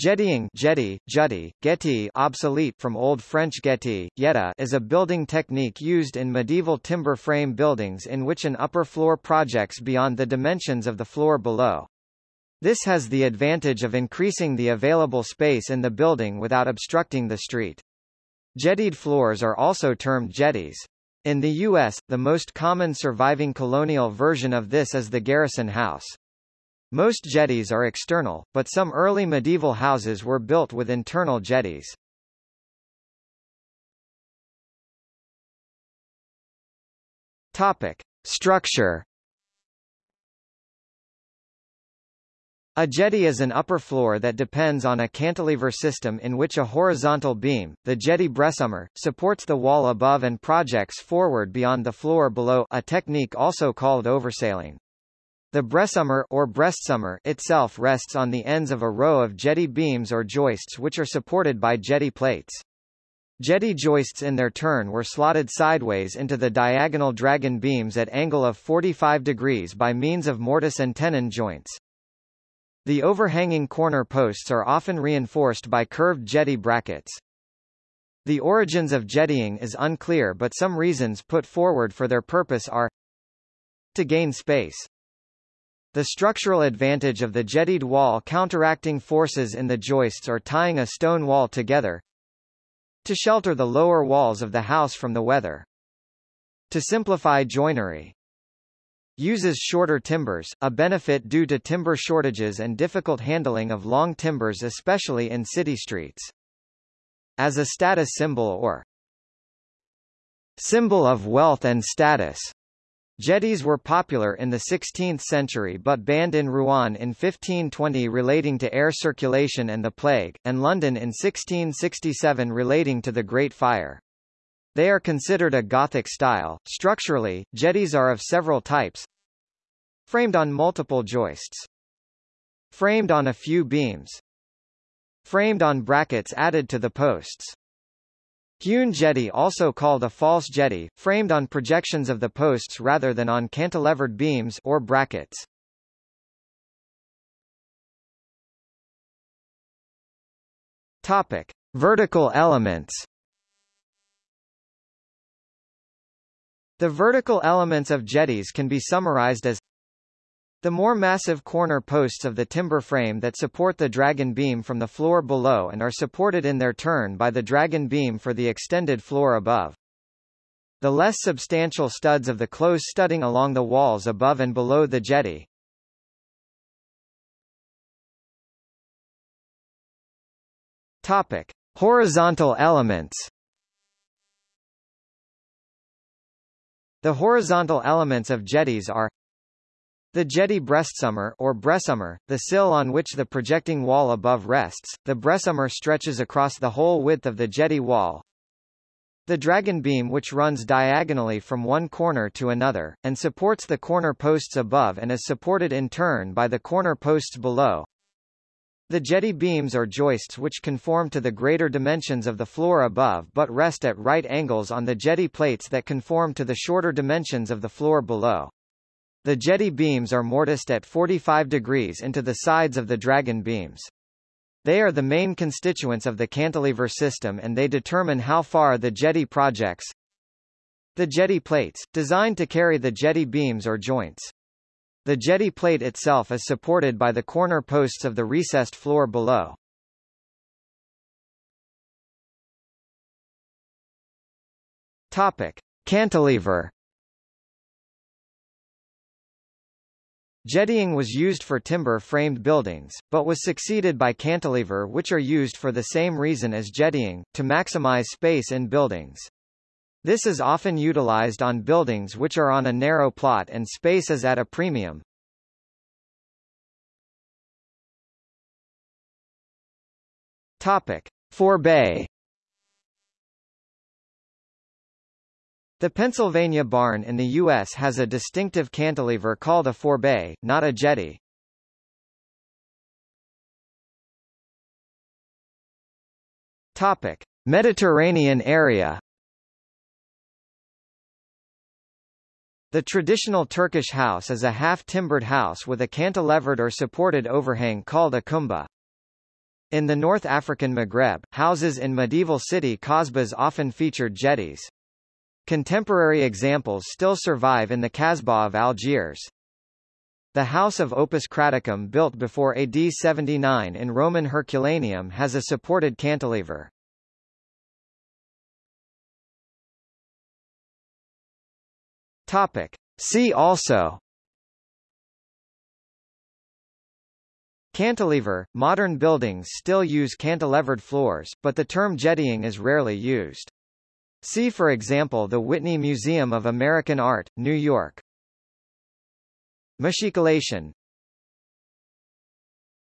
Jettying jetty, jutty, getty obsolete from Old French getty, yetta is a building technique used in medieval timber frame buildings in which an upper floor projects beyond the dimensions of the floor below. This has the advantage of increasing the available space in the building without obstructing the street. Jettied floors are also termed jetties. In the U.S., the most common surviving colonial version of this is the garrison house. Most jetties are external, but some early medieval houses were built with internal jetties. Topic: Structure. A jetty is an upper floor that depends on a cantilever system in which a horizontal beam, the jetty bressumer, supports the wall above and projects forward beyond the floor below a technique also called oversailing. The bressumer or breastsummer itself rests on the ends of a row of jetty beams or joists which are supported by jetty plates. Jetty joists in their turn were slotted sideways into the diagonal dragon beams at angle of 45 degrees by means of mortise and tenon joints. The overhanging corner posts are often reinforced by curved jetty brackets. The origins of jettying is unclear but some reasons put forward for their purpose are to gain space, the structural advantage of the jettied wall counteracting forces in the joists or tying a stone wall together to shelter the lower walls of the house from the weather. To simplify joinery. Uses shorter timbers, a benefit due to timber shortages and difficult handling of long timbers especially in city streets. As a status symbol or symbol of wealth and status. Jetties were popular in the 16th century but banned in Rouen in 1520 relating to air circulation and the plague, and London in 1667 relating to the Great Fire. They are considered a Gothic style. Structurally, jetties are of several types. Framed on multiple joists. Framed on a few beams. Framed on brackets added to the posts. Hewn jetty also called a false jetty, framed on projections of the posts rather than on cantilevered beams or brackets. Topic: Vertical elements. The vertical elements of jetties can be summarized as the more massive corner posts of the timber frame that support the dragon beam from the floor below and are supported in their turn by the dragon beam for the extended floor above. The less substantial studs of the close studding along the walls above and below the jetty. Topic: Horizontal elements. The horizontal elements of jetties are the jetty breastsummer or bressumer, the sill on which the projecting wall above rests, the bressumer stretches across the whole width of the jetty wall. The dragon beam which runs diagonally from one corner to another, and supports the corner posts above and is supported in turn by the corner posts below. The jetty beams or joists which conform to the greater dimensions of the floor above but rest at right angles on the jetty plates that conform to the shorter dimensions of the floor below. The jetty beams are mortised at 45 degrees into the sides of the dragon beams. They are the main constituents of the cantilever system and they determine how far the jetty projects. The jetty plates, designed to carry the jetty beams or joints. The jetty plate itself is supported by the corner posts of the recessed floor below. Topic. Cantilever Jettying was used for timber-framed buildings, but was succeeded by cantilever which are used for the same reason as jettying, to maximize space in buildings. This is often utilized on buildings which are on a narrow plot and space is at a premium. Topic. Forebay The Pennsylvania barn in the U.S. has a distinctive cantilever called a forebay, not a jetty. Topic: Mediterranean area. The traditional Turkish house is a half-timbered house with a cantilevered or supported overhang called a cumba. In the North African Maghreb, houses in medieval city Kasbahs often featured jetties. Contemporary examples still survive in the Kasbah of Algiers. The House of Opus Craticum built before AD 79 in Roman Herculaneum has a supported cantilever. Topic. See also Cantilever – Modern buildings still use cantilevered floors, but the term jettying is rarely used. See for example the Whitney Museum of American Art, New York. Machicolation